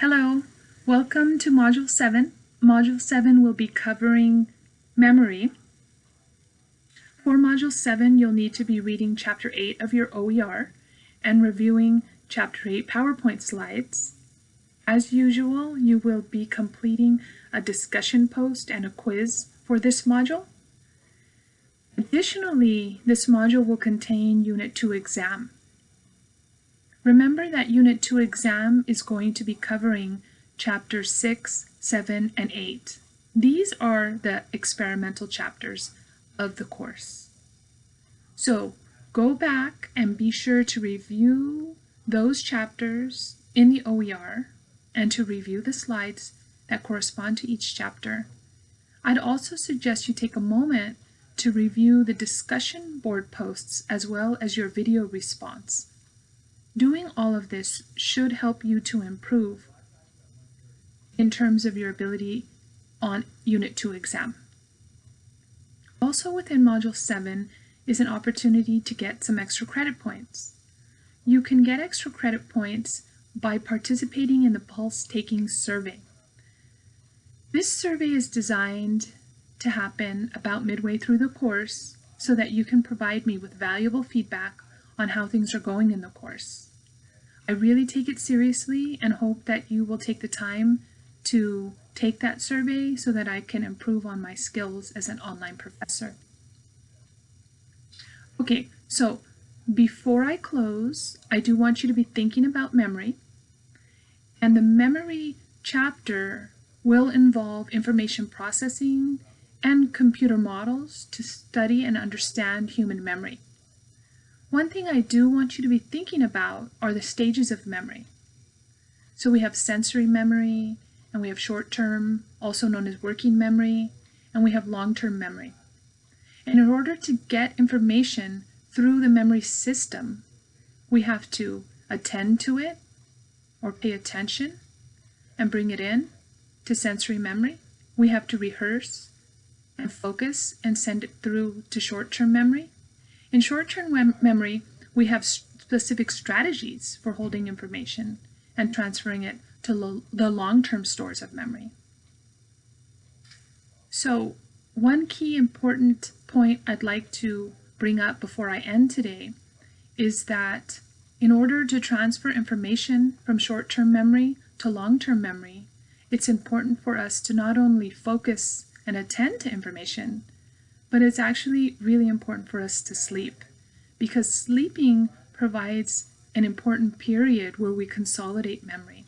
Hello, welcome to Module 7. Module 7 will be covering memory. For Module 7, you'll need to be reading Chapter 8 of your OER and reviewing Chapter 8 PowerPoint slides. As usual, you will be completing a discussion post and a quiz for this module. Additionally, this module will contain Unit 2 exam. Remember that Unit 2 exam is going to be covering chapters 6, 7, and 8. These are the experimental chapters of the course. So go back and be sure to review those chapters in the OER and to review the slides that correspond to each chapter. I'd also suggest you take a moment to review the discussion board posts as well as your video response. Doing all of this should help you to improve in terms of your ability on Unit 2 exam. Also within Module 7 is an opportunity to get some extra credit points. You can get extra credit points by participating in the Pulse Taking Survey. This survey is designed to happen about midway through the course so that you can provide me with valuable feedback on how things are going in the course. I really take it seriously and hope that you will take the time to take that survey so that I can improve on my skills as an online professor. Okay, so before I close, I do want you to be thinking about memory. And the memory chapter will involve information processing and computer models to study and understand human memory. One thing I do want you to be thinking about are the stages of memory. So we have sensory memory, and we have short-term, also known as working memory, and we have long-term memory. And in order to get information through the memory system, we have to attend to it or pay attention and bring it in to sensory memory. We have to rehearse and focus and send it through to short-term memory. In short-term mem memory, we have specific strategies for holding information and transferring it to lo the long-term stores of memory. So one key important point I'd like to bring up before I end today is that in order to transfer information from short-term memory to long-term memory, it's important for us to not only focus and attend to information, but it's actually really important for us to sleep because sleeping provides an important period where we consolidate memory.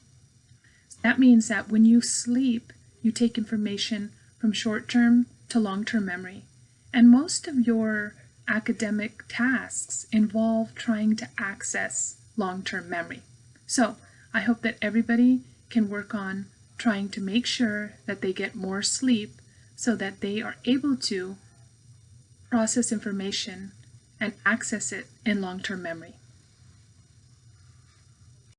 That means that when you sleep, you take information from short-term to long-term memory. And most of your academic tasks involve trying to access long-term memory. So I hope that everybody can work on trying to make sure that they get more sleep so that they are able to process information and access it in long-term memory.